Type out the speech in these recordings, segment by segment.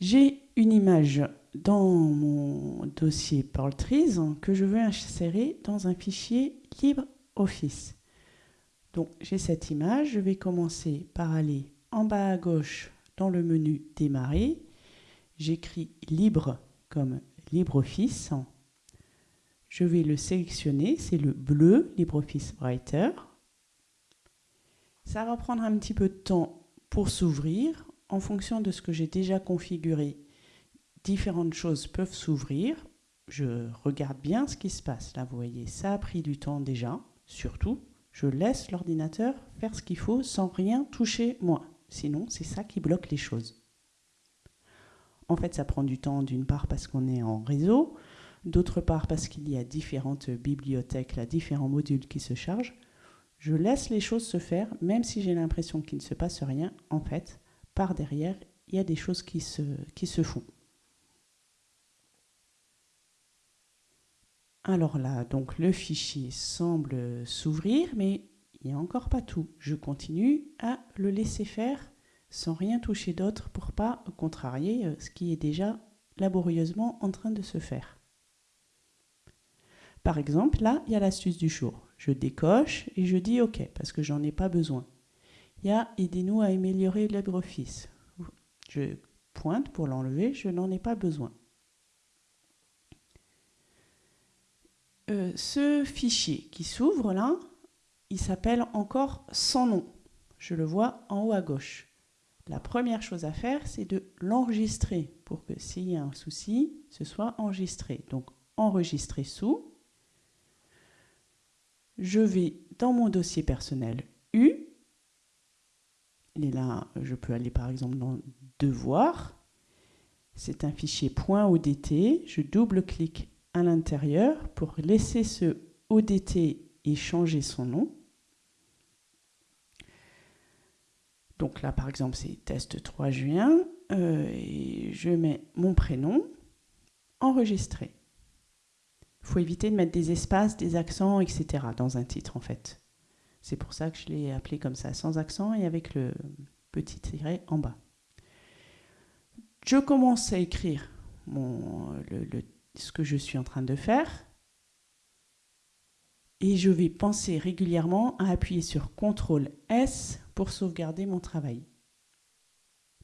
J'ai une image dans mon dossier Trees que je veux insérer dans un fichier LibreOffice. Donc j'ai cette image, je vais commencer par aller en bas à gauche dans le menu Démarrer. J'écris Libre comme LibreOffice. Je vais le sélectionner, c'est le bleu LibreOffice Writer. Ça va prendre un petit peu de temps pour s'ouvrir. En fonction de ce que j'ai déjà configuré, différentes choses peuvent s'ouvrir. Je regarde bien ce qui se passe. Là, vous voyez, ça a pris du temps déjà. Surtout, je laisse l'ordinateur faire ce qu'il faut sans rien toucher moi. Sinon, c'est ça qui bloque les choses. En fait, ça prend du temps d'une part parce qu'on est en réseau, d'autre part parce qu'il y a différentes bibliothèques, différents modules qui se chargent. Je laisse les choses se faire, même si j'ai l'impression qu'il ne se passe rien. En fait, derrière, il y a des choses qui se, qui se font. Alors là, donc le fichier semble s'ouvrir, mais il n'y a encore pas tout. Je continue à le laisser faire sans rien toucher d'autre pour pas contrarier euh, ce qui est déjà laborieusement en train de se faire. Par exemple, là, il y a l'astuce du jour. Je décoche et je dis OK parce que j'en ai pas besoin. Il y a Aidez-nous à améliorer LibreOffice. Je pointe pour l'enlever, je n'en ai pas besoin. Euh, ce fichier qui s'ouvre là, il s'appelle encore sans nom. Je le vois en haut à gauche. La première chose à faire, c'est de l'enregistrer pour que s'il y a un souci, ce soit enregistré. Donc enregistrer sous. Je vais dans mon dossier personnel. Et là, je peux aller par exemple dans Devoir. C'est un fichier .odt. Je double-clique à l'intérieur pour laisser ce ODT et changer son nom. Donc là, par exemple, c'est test 3 juin. Euh, et je mets mon prénom, enregistré. Il faut éviter de mettre des espaces, des accents, etc. dans un titre, en fait. C'est pour ça que je l'ai appelé comme ça, sans accent et avec le petit tiret en bas. Je commence à écrire ce que je suis en train de faire. Et je vais penser régulièrement à appuyer sur CTRL S pour sauvegarder mon travail.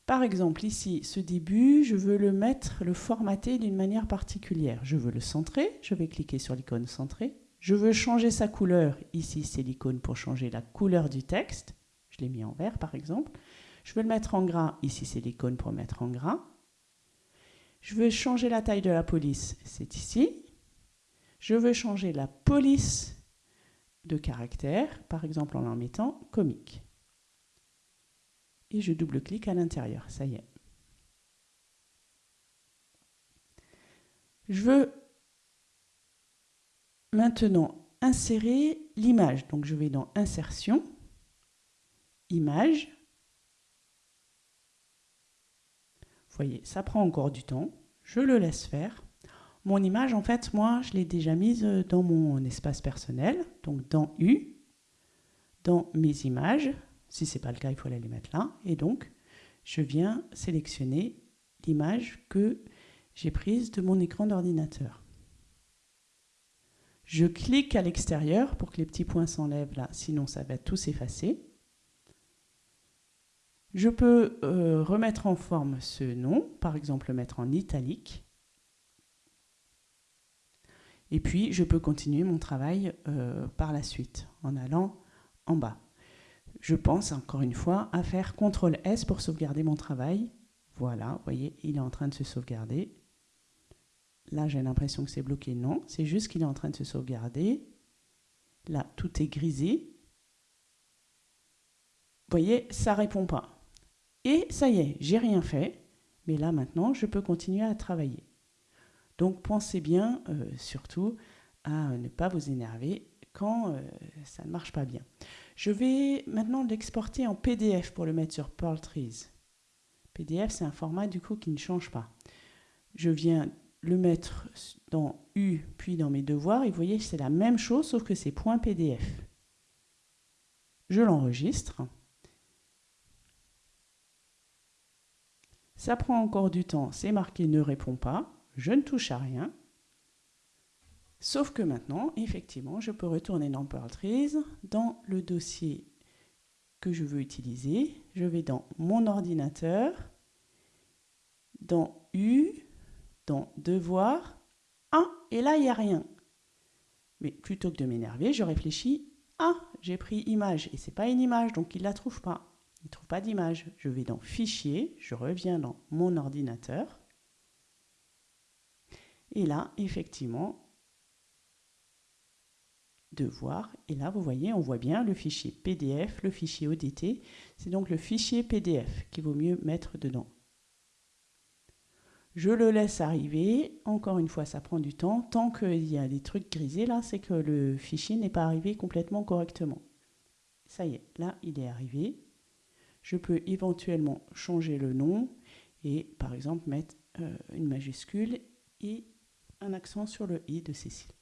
Par exemple, ici, ce début, je veux le mettre, le formater d'une manière particulière. Je veux le centrer, je vais cliquer sur l'icône centrée. Je veux changer sa couleur, ici c'est l'icône pour changer la couleur du texte. Je l'ai mis en vert par exemple. Je veux le mettre en gras, ici c'est l'icône pour mettre en gras. Je veux changer la taille de la police, c'est ici. Je veux changer la police de caractère, par exemple en en mettant comique. Et je double-clique à l'intérieur, ça y est. Je veux maintenant insérer l'image. Donc je vais dans Insertion, Image, voyez, ça prend encore du temps. Je le laisse faire. Mon image, en fait, moi, je l'ai déjà mise dans mon espace personnel, donc dans U, dans mes images. Si ce n'est pas le cas, il faut aller les mettre là. Et donc, je viens sélectionner l'image que j'ai prise de mon écran d'ordinateur. Je clique à l'extérieur pour que les petits points s'enlèvent là, sinon ça va tout s'effacer. Je peux euh, remettre en forme ce nom, par exemple le mettre en italique. Et puis, je peux continuer mon travail euh, par la suite, en allant en bas. Je pense, encore une fois, à faire CTRL S pour sauvegarder mon travail. Voilà, vous voyez, il est en train de se sauvegarder. Là, j'ai l'impression que c'est bloqué. Non, c'est juste qu'il est en train de se sauvegarder. Là, tout est grisé. Vous voyez, ça répond pas. Et ça y est, j'ai rien fait, mais là maintenant, je peux continuer à travailler. Donc pensez bien, euh, surtout, à ne pas vous énerver quand euh, ça ne marche pas bien. Je vais maintenant l'exporter en PDF pour le mettre sur Pearl Trees. PDF, c'est un format du coup qui ne change pas. Je viens le mettre dans U, puis dans mes devoirs, et vous voyez, c'est la même chose, sauf que c'est .pdf. Je l'enregistre. Ça prend encore du temps, c'est marqué ne répond pas, je ne touche à rien. Sauf que maintenant, effectivement, je peux retourner dans Trees, dans le dossier que je veux utiliser. Je vais dans mon ordinateur, dans U, dans Devoir. Ah, et là, il n'y a rien. Mais plutôt que de m'énerver, je réfléchis. Ah, j'ai pris image et c'est pas une image, donc il la trouve pas. Il trouve pas d'image. Je vais dans Fichier, je reviens dans mon ordinateur. Et là, effectivement, devoir. Et là, vous voyez, on voit bien le fichier PDF, le fichier ODT. C'est donc le fichier PDF qu'il vaut mieux mettre dedans. Je le laisse arriver. Encore une fois, ça prend du temps. Tant qu'il y a des trucs grisés là, c'est que le fichier n'est pas arrivé complètement correctement. Ça y est, là, il est arrivé. Je peux éventuellement changer le nom et par exemple mettre euh, une majuscule et un accent sur le « i » de Cécile.